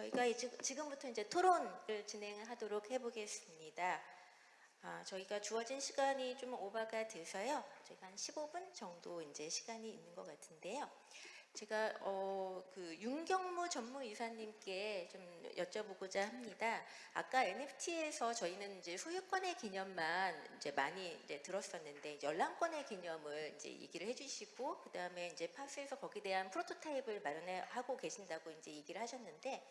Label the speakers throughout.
Speaker 1: 저희가 이제 지금부터 이제 토론을 진행하도록 해보겠습니다. 아, 저희가 주어진 시간이 좀 오버가 돼서요. 저희가 한 15분 정도 이제 시간이 있는 것 같은데요. 제가 어, 그 윤경무 전무이사님께 좀 여쭤보고자 합니다. 아까 NFT에서 저희는 이제 소유권의 개념만 이제 많이 이제 들었었는데 열람권의 개념을 이제 얘기를 해주시고 그 다음에 이제 파스에서 거기에 대한 프로토타입을 마련하고 계신다고 이제 얘기를 하셨는데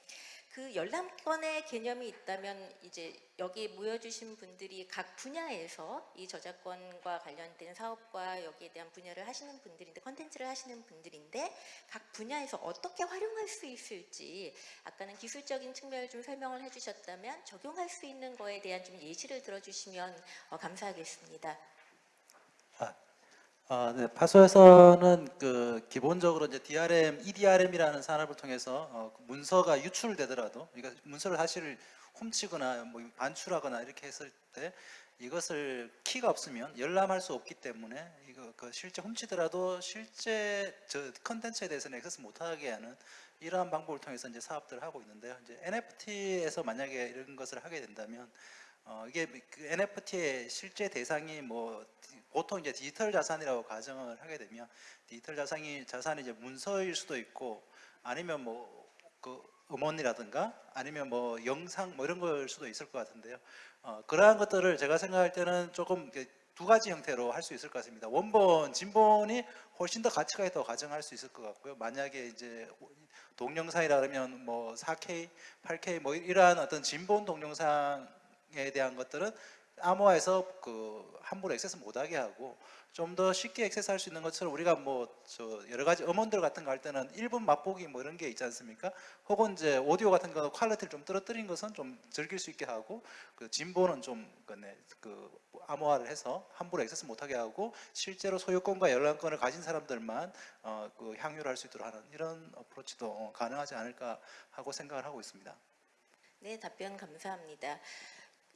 Speaker 1: 그 열람권의 개념이 있다면 이제 여기 모여주신 분들이 각 분야에서 이 저작권과 관련된 사업과 여기에 대한 분야를 하시는 분들인데 컨텐츠를 하시는 분들인데 각 분야에서 어떻게 활용할 수 있을지 아까는 기술적인 측면을 좀 설명을 해주셨다면 적용할 수 있는 거에 대한 좀 예시를 들어주시면 어, 감사하겠습니다.
Speaker 2: 아, 네. 파소에서는 그 기본적으로 이제 DRM, EDRM이라는 산업을 통해서 어, 그 문서가 유출되더라도 그러니까 문서를 사실 훔치거나 뭐 반출하거나 이렇게 했을 때 이것을 키가 없으면 열람할 수 없기 때문에 이거 그 실제 훔치더라도 실제 저 컨텐츠에 대해서는 액세스 못하게 하는 이러한 방법을 통해서 이제 사업들을 하고 있는데요. 이제 NFT에서 만약에 이런 것을 하게 된다면 어, 이게 그 NFT의 실제 대상이 뭐 보통 이제 디지털 자산이라고 가정을 하게 되면 디지털 자산이 자산이 이제 문서일 수도 있고 아니면 뭐그 음원이라든가 아니면 뭐 영상 뭐 이런 걸 수도 있을 것 같은데요. 어, 그러한 것들을 제가 생각할 때는 조금 두 가지 형태로 할 수 있을 것 같습니다. 원본, 진본이 훨씬 더 가치가 있다고 가정할 수 있을 것 같고요. 만약에 이제 동영상이라 그러면 뭐 4K, 8K 뭐 이러한 어떤 진본 동영상에 대한 것들은 암호화해서 그 함부로 액세스 못하게 하고 좀 더 쉽게 액세스 할 수 있는 것처럼 우리가 뭐 저 여러 가지 음원들 같은 거 할 때는 1분 맛보기 뭐 이런 게 있지 않습니까? 혹은 이제 오디오 같은 거 quality를 좀 떨어뜨린 것은 좀 즐길 수 있게 하고 그 진보는 좀 그, 네, 그 암호화를 해서 함부로 액세스 못하게 하고 실제로 소유권과 열람권을 가진 사람들만 어, 그 향유를 할 수 있도록 하는 이런 어프로치도 어, 가능하지 않을까 하고 생각을 하고 있습니다.
Speaker 1: 네, 답변 감사합니다.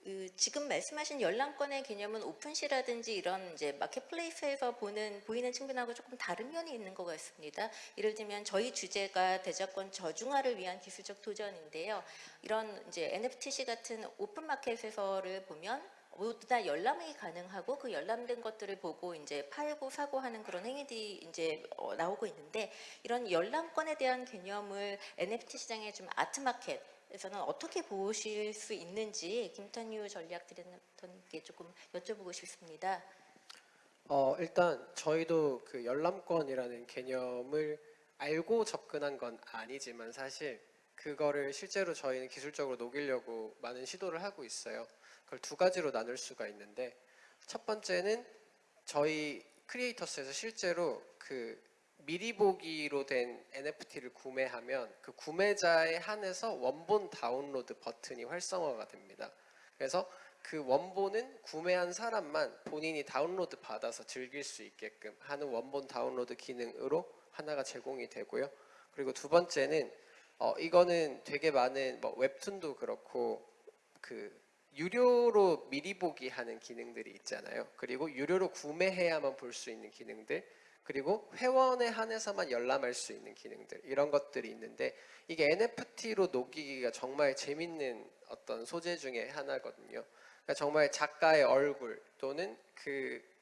Speaker 1: 그 지금 말씀하신 열람권의 개념은 OpenSea라든지 이런 이제 marketplace에서 보는 보이는 측면하고 조금 다른 면이 있는 것 같습니다. 예를 들면 저희 주제가 대작권 저중화를 위한 기술적 도전인데요. 이런 이제 NFT 같은 오픈 마켓에서를 보면 모두 다 열람이 가능하고 그 열람된 것들을 보고 이제 팔고 사고 하는 그런 행위들이 이제 어, 나오고 있는데 이런 열람권에 대한 개념을 NFT 시장의 좀 아트마켓 에서는 어떻게 보실 수 있는지 김탄유 전략 디렉터님께 조금 여쭤보고 싶습니다.
Speaker 3: 어, 일단 저희도 그 열람권이라는 개념을 알고 접근한 건 아니지만 사실 그거를 실제로 저희는 기술적으로 녹이려고 많은 시도를 하고 있어요. 그걸 두 가지로 나눌 수가 있는데 첫 번째는 저희 크리에이터스에서 실제로 그 미리 보기로 된 NFT를 구매하면 그 구매자에 한해서 원본 다운로드 버튼이 활성화가 됩니다. 그래서 그 원본은 구매한 사람만 본인이 다운로드 받아서 즐길 수 있게끔 하는 원본 다운로드 기능으로 하나가 제공이 되고요. 그리고 두 번째는 어 이거는 되게 많은 뭐 웹툰도 그렇고 그 유료로 미리 보기 하는 기능들이 있잖아요. 그리고 유료로 구매해야만 볼 수 있는 기능들 그리고 회원에 한해서만 열람할 수 있는 기능들 이런 것들이 있는데 이게 NFT로 녹이기가 정말 재밌는 어떤 소재 중에 하나거든요. 그러니까 정말 작가의 얼굴 또는 그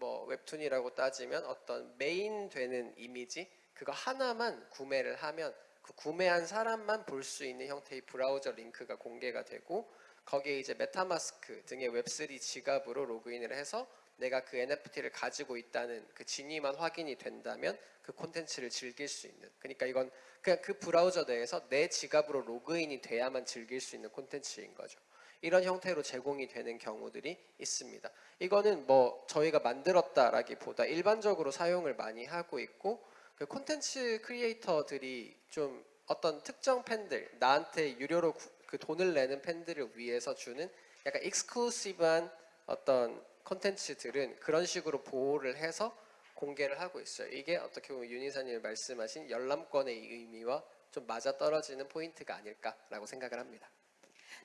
Speaker 3: 뭐 웹툰이라고 따지면 어떤 메인 되는 이미지 그거 하나만 구매를 하면 그 구매한 사람만 볼 수 있는 형태의 브라우저 링크가 공개가 되고 거기에 이제 MetaMask 등의 Web3 지갑으로 로그인을 해서 내가 그 NFT를 가지고 있다는 그 진위만 확인이 된다면 그 콘텐츠를 즐길 수 있는 그러니까 이건 그냥 그 브라우저 내에서 내 지갑으로 로그인이 돼야만 즐길 수 있는 콘텐츠인 거죠. 이런 형태로 제공이 되는 경우들이 있습니다. 이거는 뭐 저희가 만들었다라기보다 일반적으로 사용을 많이 하고 있고 그 콘텐츠 크리에이터들이 좀 어떤 특정 팬들 나한테 유료로 그 돈을 내는 팬들을 위해서 주는 약간 익스클루시브한 어떤 콘텐츠들은 그런 식으로 보호를 해서 공개를 하고 있어요. 이게 어떻게 보면 윤 이사님이 말씀하신 열람권의 의미와 좀 맞아 떨어지는 포인트가 아닐까라고 생각을 합니다.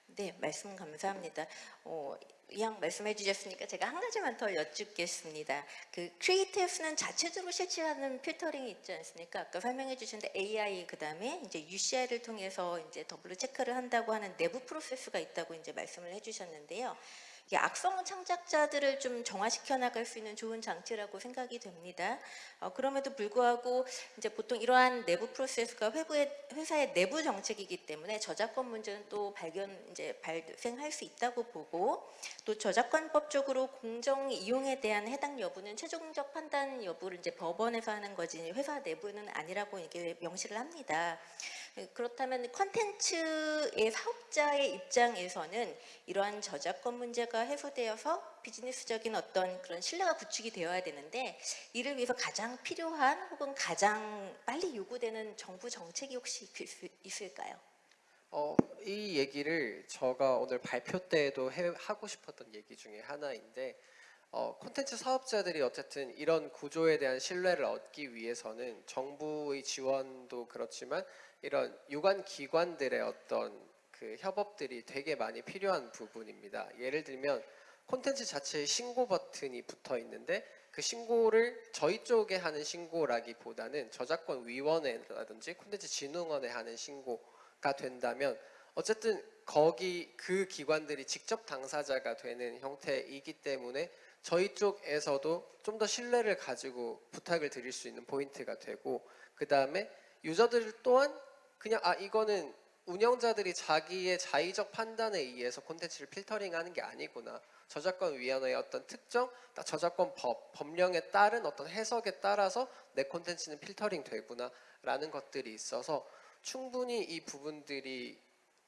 Speaker 1: 네, 말씀 감사합니다. 어, 이왕 말씀해 주셨으니까 제가 한 가지만 더 여쭙겠습니다. 그 크리에이티브는 자체적으로 실시하는 필터링이 있지 않습니까? 아까 설명해 주셨는데 AI 그다음에 이제 UCI를 통해서 이제 더블로 체크를 한다고 하는 내부 프로세스가 있다고 이제 말씀을 해 주셨는데요. 악성 창작자들을 좀 정화시켜 나갈 수 있는 좋은 장치라고 생각이 됩니다. 어, 그럼에도 불구하고 이제 보통 이러한 내부 프로세스가 회부의, 회사의 내부 정책이기 때문에 저작권 문제는 또 발견 이제 발생할 수 있다고 보고 또 저작권법적으로 공정 이용에 대한 해당 여부는 최종적 판단 여부를 이제 법원에서 하는 거지 회사 내부는 아니라고 이게 명시를 합니다. 그렇다면 컨텐츠의 사업자의 입장에서는 이러한 저작권 문제가 해소되어서 비즈니스적인 어떤 그런 신뢰가 구축이 되어야 되는데 이를 위해서 가장 필요한 혹은 가장 빨리 요구되는 정부 정책이 혹시 있- 있을까요?
Speaker 3: 어, 이 얘기를 제가 오늘 발표 때에도 해, 하고 싶었던 얘기 중에 하나인데 어, 콘텐츠 사업자들이 어쨌든 이런 구조에 대한 신뢰를 얻기 위해서는 정부의 지원도 그렇지만 이런 유관 기관들의 어떤 그 협업들이 되게 많이 필요한 부분입니다. 예를 들면 콘텐츠 자체에 신고 버튼이 붙어 있는데 그 신고를 저희 쪽에 하는 신고라기보다는 저작권 위원회라든지 콘텐츠 진흥원에 하는 신고가 된다면 어쨌든 거기 그 기관들이 직접 당사자가 되는 형태이기 때문에 저희 쪽에서도 좀 더 신뢰를 가지고 부탁을 드릴 수 있는 포인트가 되고 그 다음에 유저들 또한 그냥 아 이거는 운영자들이 자기의 자의적 판단에 의해서 콘텐츠를 필터링하는 게 아니구나. 저작권 위원회의 어떤 특정 저작권 법 법령에 따른 어떤 해석에 따라서 내 콘텐츠는 필터링 되구나 라는 것들이 있어서 충분히 이 부분들이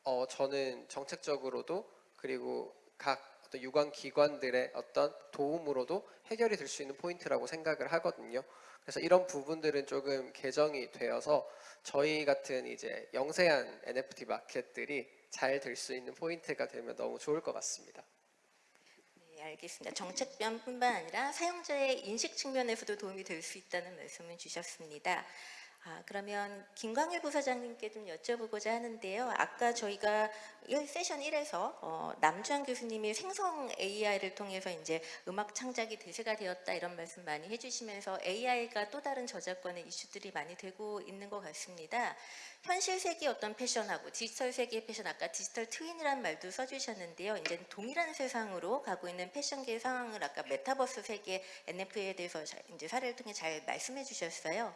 Speaker 3: 어 저는 정책적으로도 그리고 각 어떤 유관 기관들의 어떤 도움으로도 해결이 될 수 있는 포인트라고 생각을 하거든요. 그래서 이런 부분들은 조금 개정이 되어서 저희 같은 이제 영세한 NFT 마켓들이 잘 될 수 있는 포인트가 되면 너무 좋을 것 같습니다.
Speaker 1: 네, 알겠습니다. 정책 면뿐만 아니라 사용자의 인식 측면에서도 도움이 될 수 있다는 말씀을 주셨습니다. 아, 그러면 김광일 부사장님께 좀 여쭤보고자 하는데요. 아까 저희가 일 세션 1에서 어, 남주환 교수님이 생성 AI를 통해서 이제 음악 창작이 대세가 되었다 이런 말씀 많이 해주시면서 AI가 또 다른 저작권의 이슈들이 많이 되고 있는 것 같습니다. 현실 세계 어떤 패션하고 디지털 세계의 패션 아까 디지털 트윈이라는 말도 써주셨는데요. 이제 동일한 세상으로 가고 있는 패션계의 상황을 아까 메타버스 세계 NFT에 대해서 자- 이제 사례를 통해 잘 말씀해 주셨어요.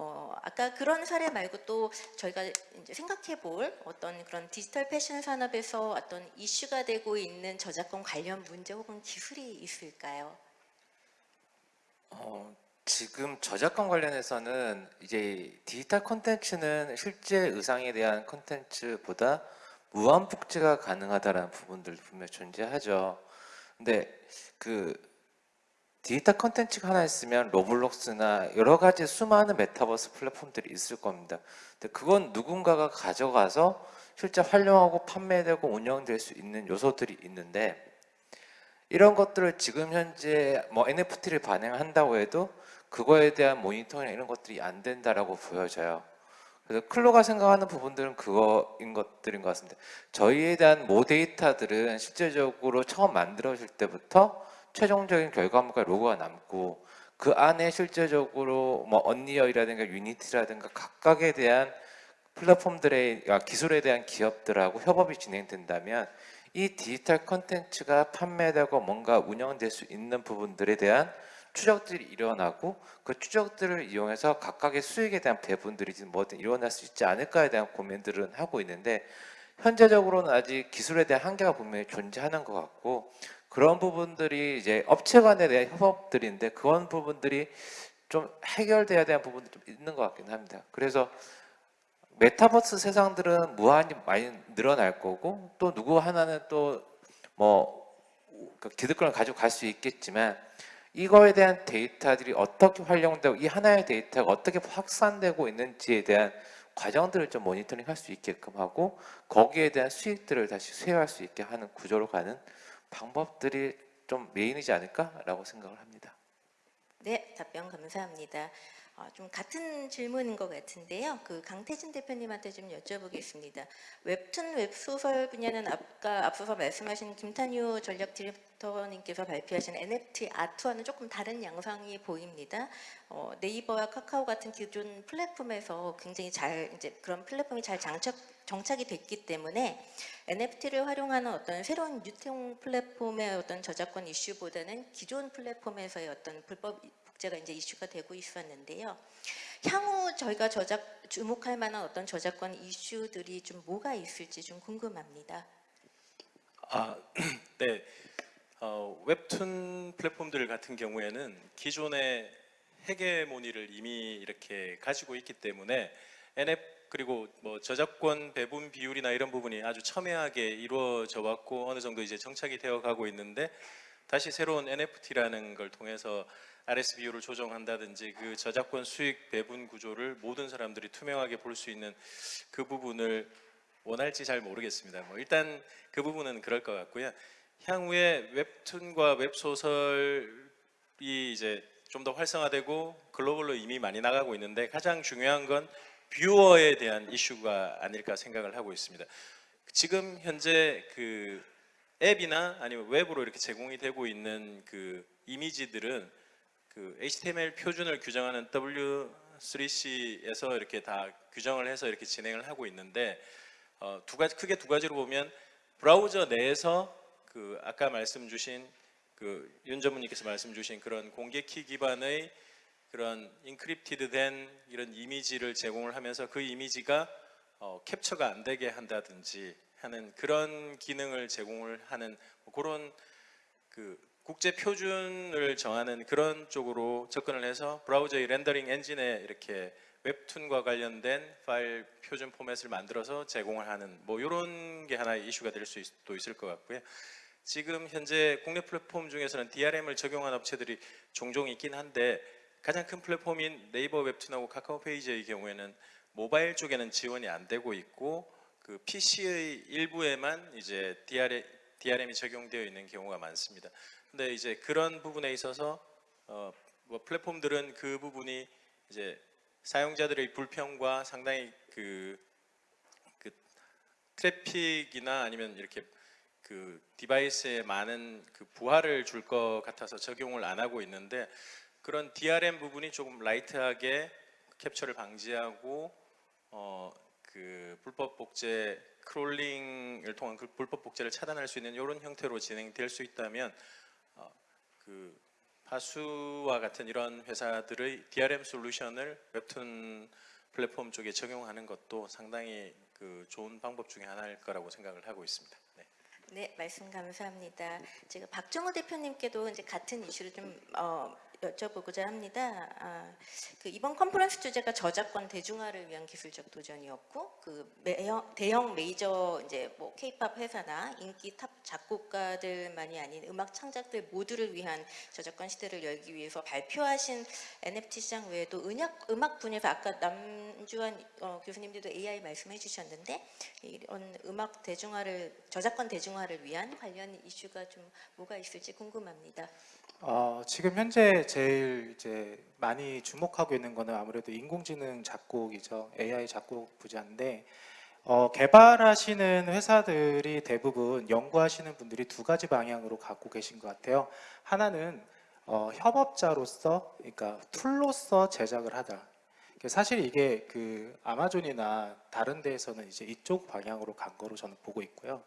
Speaker 1: 어, 아까 그런 사례 말고 또 저희가 이제 생각해 볼 어떤 그런 디지털 패션 산업에서 어떤 이슈가 되고 있는 저작권 관련 문제 혹은 기술이 있을까요?
Speaker 4: 어, 지금 저작권 관련해서는 이제 디지털 콘텐츠는 실제 의상에 대한 콘텐츠보다 무한 복제가 가능하다라는 부분들 분명히 존재하죠. 근데 그 디지털 콘텐츠가 하나 있으면 로블록스나 여러 가지 수많은 메타버스 플랫폼들이 있을 겁니다. 근데 그건 누군가가 가져가서 실제 활용하고 판매되고 운영될 수 있는 요소들이 있는데 이런 것들을 지금 현재 뭐 NFT를 반영한다고 해도 그거에 대한 모니터링 이런 것들이 안 된다라고 보여져요. 그래서 클로가 생각하는 부분들은 그거인 것들인 것 같습니다. 저희에 대한 모 데이터들은 실제적으로 처음 만들어질 때부터 최종적인 결과물과 로고가 남고 그 안에 실제적으로 뭐 언리얼이라든가 유니티라든가 각각에 대한 플랫폼들의 아, 기술에 대한 기업들하고 협업이 진행된다면 이 디지털 컨텐츠가 판매되고 뭔가 운영될 수 있는 부분들에 대한 추적들이 일어나고 그 추적들을 이용해서 각각의 수익에 대한 배분들이 뭐든 일어날 수 있지 않을까에 대한 고민들은 하고 있는데 현재적으로는 아직 기술에 대한 한계가 분명히 존재하는 것 같고 그런 부분들이 이제 업체 간에 대한 협업들인데 그런 부분들이 좀 해결돼야 되는 부분도 좀 있는 것 같긴 합니다. 그래서 메타버스 세상들은 무한히 많이 늘어날 거고 또 누구 하나는 또뭐 그 기득권을 가지고 갈 수 있겠지만 이거에 대한 데이터들이 어떻게 활용되고 이 하나의 데이터가 어떻게 확산되고 있는지에 대한 과정들을 좀 모니터링 할 수 있게끔 하고 거기에 대한 수익들을 다시 수혜할 수 있게 하는 구조로 가는 방법들이 좀 메인이지 않을까라고 생각을 합니다.
Speaker 1: 네, 답변 감사합니다. 어, 좀 같은 질문인 것 같은데요. 그 강태진 대표님한테 좀 여쭤보겠습니다. 웹툰 웹소설 분야는 아까 앞서서 말씀하신 김탄유 전략 디렉터님께서 발표하신 NFT 아트와는 조금 다른 양상이 보입니다. 어, 네이버와 카카오 같은 기존 플랫폼에서 굉장히 잘 이제 그런 플랫폼이 잘 장착 정착이 됐기 때문에 NFT를 활용하는 어떤 새로운 유통 플랫폼의 어떤 저작권 이슈보다는 기존 플랫폼에서의 어떤 불법 복제가 이제 이슈가 되고 있었는데요. 향후 저희가 저작 주목할 만한 어떤 저작권 이슈들이 좀 뭐가 있을지 좀 궁금합니다.
Speaker 5: 아, 네. 어, 웹툰 플랫폼들 같은 경우에는 기존의 헤게모니를 이미 이렇게 가지고 있기 때문에 NF 그리고 뭐 저작권 배분 비율이나 이런 부분이 아주 첨예하게 이루어져 왔고 어느 정도 이제 정착이 되어 가고 있는데 다시 새로운 NFT라는 걸 통해서 RS 비율을 조정한다든지 그 저작권 수익 배분 구조를 모든 사람들이 투명하게 볼 수 있는 그 부분을 원할지 잘 모르겠습니다. 뭐 일단 그 부분은 그럴 것 같고요. 향후에 웹툰과 웹소설이 이제 좀 더 활성화되고 글로벌로 이미 많이 나가고 있는데 가장 중요한 건 뷰어에 대한 이슈가 아닐까 생각을 하고 있습니다. 지금 현재 그 앱이나 아니면 웹으로 이렇게 제공이 되고 있는 그 이미지들은 그 HTML 표준을 규정하는 W3C에서 이렇게 다 규정을 해서 이렇게 진행을 하고 있는데 어, 두 가지 크게 두 가지로 보면 브라우저 내에서 그 아까 말씀 주신 그 윤 전무님께서 말씀 주신 그런 공개 키 기반의 그런 encrypted 된 이런 이미지를 제공을 하면서 그 이미지가 어, 캡처가 안 되게 한다든지 하는 그런 기능을 제공을 하는 뭐 그런 그 국제 표준을 정하는 그런 쪽으로 접근을 해서 브라우저의 렌더링 엔진에 이렇게 웹툰과 관련된 파일 표준 포맷을 만들어서 제공을 하는 뭐 이런 게 하나의 이슈가 될 수도 있을 것 같고요. 지금 현재 국내 플랫폼 중에서는 DRM을 적용한 업체들이 종종 있긴 한데 가장 큰 플랫폼인 네이버 웹툰하고 카카오 페이지의 경우에는 모바일 쪽에는 지원이 안 되고 있고 그 PC의 일부에만 이제 DRM, DRM이 적용되어 있는 경우가 많습니다. 근데 이제 그런 부분에 있어서 어, 뭐 플랫폼들은 그 부분이 이제 사용자들의 불평과 상당히 그, 그 트래픽이나 아니면 이렇게 그 디바이스에 많은 그 부하를 줄 것 같아서 적용을 안 하고 있는데 그런 DRM 부분이 조금 light하게 캡처를 방지하고 어 그 불법 복제 crawling을 통한 그 불법 복제를 차단할 수 있는 이런 형태로 진행될 수 있다면 어, 그 파수와 같은 이런 회사들의 DRM 솔루션을 웹툰 플랫폼 쪽에 적용하는 것도 상당히 그 좋은 방법 중에 하나일 거라고 생각을 하고 있습니다. 네.
Speaker 1: 네, 말씀 감사합니다. 제가 박정호 대표님께도 이제 같은 이슈를 좀 어, 여쭤보고자 합니다. 아, 그 이번 컨퍼런스 주제가 저작권 대중화를 위한 기술적 도전이었고, 그 대형- 대형 메이저 이제 뭐 K-팝 회사나 인기 top 작곡가들만이 아닌 음악 창작들 모두를 위한 저작권 시대를 열기 위해서 발표하신 NFT 시장 외에도 음악 음악 분야에서 아까 남주환 어, 교수님들도 AI 말씀해 주셨는데 이런 음악 대중화를 저작권 대중화를 위한 관련 이슈가 좀 뭐가 있을지 궁금합니다.
Speaker 6: 어, 지금 현재 제일 이제 많이 주목하고 있는 거는 아무래도 인공지능 작곡이죠. AI 작곡 분야인데 어, 개발하시는 회사들이 대부분 연구하시는 분들이 두 가지 방향으로 갖고 계신 것 같아요. 하나는 어, 협업자로서, 그러니까 툴로서 제작을 하다. 사실 이게 그 아마존이나 다른 데에서는 이제 이쪽 방향으로 간 거로 저는 보고 있고요.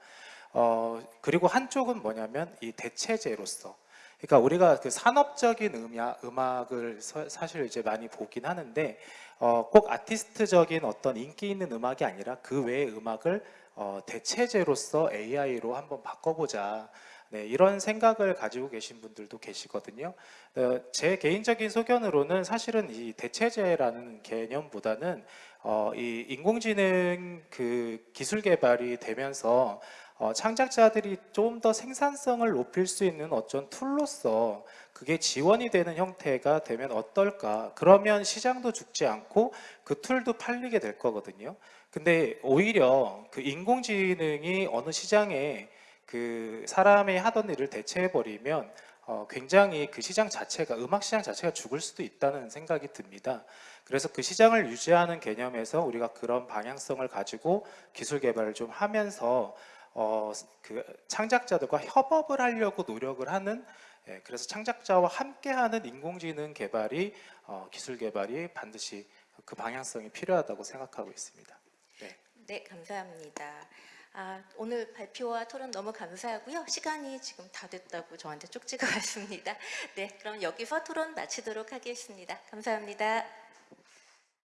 Speaker 6: 어, 그리고 한쪽은 뭐냐면 이 대체제로서 그러니까 우리가 그 산업적인 음악, 음악을 서- 사실 이제 많이 보긴 하는데 어, 꼭 아티스트적인 어떤 인기 있는 음악이 아니라 그 외의 음악을 어, 대체제로서 AI로 한번 바꿔보자. 네, 이런 생각을 가지고 계신 분들도 계시거든요. 어, 제 개인적인 소견으로는 사실은 이 대체제라는 개념보다는 어, 이 인공지능 그 기술 개발이 되면서 어, 창작자들이 좀 더 생산성을 높일 수 있는 어떤 툴로서 그게 지원이 되는 형태가 되면 어떨까? 그러면 시장도 죽지 않고 그 툴도 팔리게 될 거거든요. 근데 오히려 그 인공지능이 어느 시장에 그 사람이 하던 일을 대체해 버리면 어, 굉장히 그 시장 자체가 음악 시장 자체가 죽을 수도 있다는 생각이 듭니다. 그래서 그 시장을 유지하는 개념에서 우리가 그런 방향성을 가지고 기술 개발을 좀 하면서 어, 그 창작자들과 협업을 하려고 노력을 하는 예, 그래서 창작자와 함께하는 인공지능 개발이 어, 기술 개발이 반드시 그 방향성이 필요하다고 생각하고 있습니다.
Speaker 1: 네, 감사합니다. 아, 오늘 발표와 토론 너무 감사하고요. 시간이 지금 다 됐다고 저한테 쪽지가 왔습니다. 네, 그럼 여기서 토론 마치도록 하겠습니다. 감사합니다.